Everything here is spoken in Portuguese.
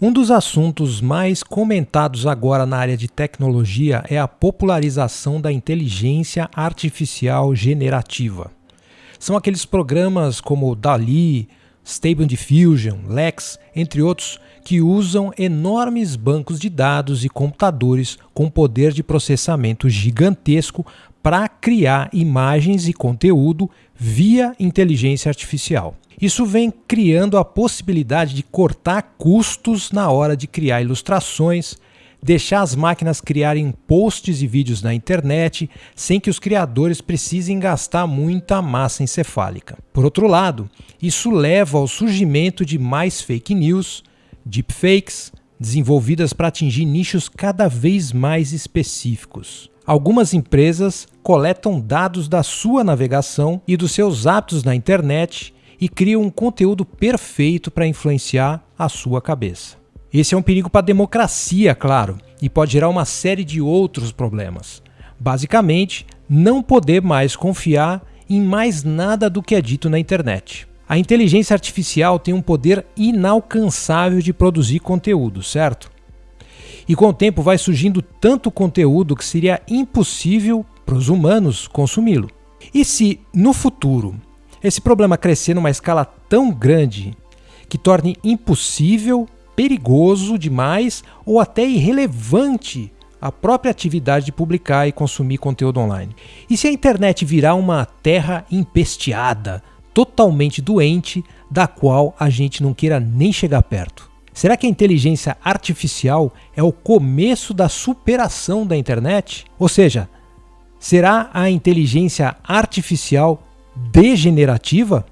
Um dos assuntos mais comentados agora na área de tecnologia é a popularização da inteligência artificial generativa. São aqueles programas como DALI, Stable Diffusion, Lex, entre outros, que usam enormes bancos de dados e computadores com poder de processamento gigantesco para criar imagens e conteúdo via inteligência artificial. Isso vem criando a possibilidade de cortar custos na hora de criar ilustrações, deixar as máquinas criarem posts e vídeos na internet sem que os criadores precisem gastar muita massa encefálica. Por outro lado, isso leva ao surgimento de mais fake news, deepfakes, desenvolvidas para atingir nichos cada vez mais específicos. Algumas empresas coletam dados da sua navegação e dos seus hábitos na internet e criam um conteúdo perfeito para influenciar a sua cabeça. Esse é um perigo para a democracia, claro, e pode gerar uma série de outros problemas. Basicamente, não poder mais confiar em mais nada do que é dito na internet. A inteligência artificial tem um poder inalcançável de produzir conteúdo, certo? E com o tempo vai surgindo tanto conteúdo que seria impossível para os humanos consumi-lo. E se, no futuro, esse problema crescer numa escala tão grande que torne impossível perigoso demais ou até irrelevante a própria atividade de publicar e consumir conteúdo online. E se a internet virar uma terra empesteada, totalmente doente, da qual a gente não queira nem chegar perto? Será que a inteligência artificial é o começo da superação da internet? Ou seja, será a inteligência artificial degenerativa?